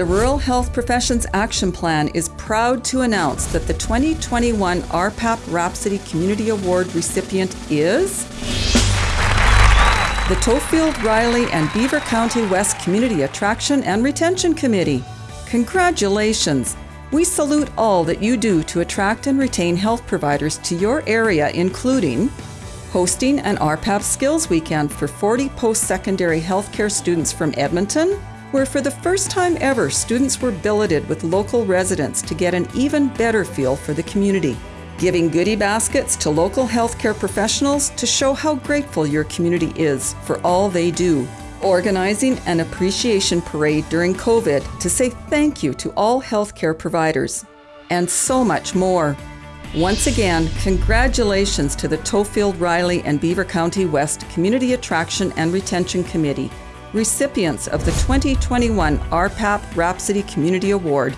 The Rural Health Professions Action Plan is proud to announce that the 2021 RPAP Rhapsody Community Award recipient is the Tofield, Ryley, and Beaver County West Community Attraction and Retention Committee. Congratulations! We salute all that you do to attract and retain health providers to your area, including hosting an RPAP Skills Weekend for 40 post secondary healthcare students from Edmonton, where for the first time ever, students were billeted with local residents to get an even better feel for the community. Giving goodie baskets to local healthcare professionals to show how grateful your community is for all they do. Organizing an appreciation parade during COVID to say thank you to all healthcare providers. And so much more. Once again, congratulations to the Tofield, Ryley, and Beaver County West Community Attraction and Retention Committee recipients of the 2021 RPAP Rhapsody Community Award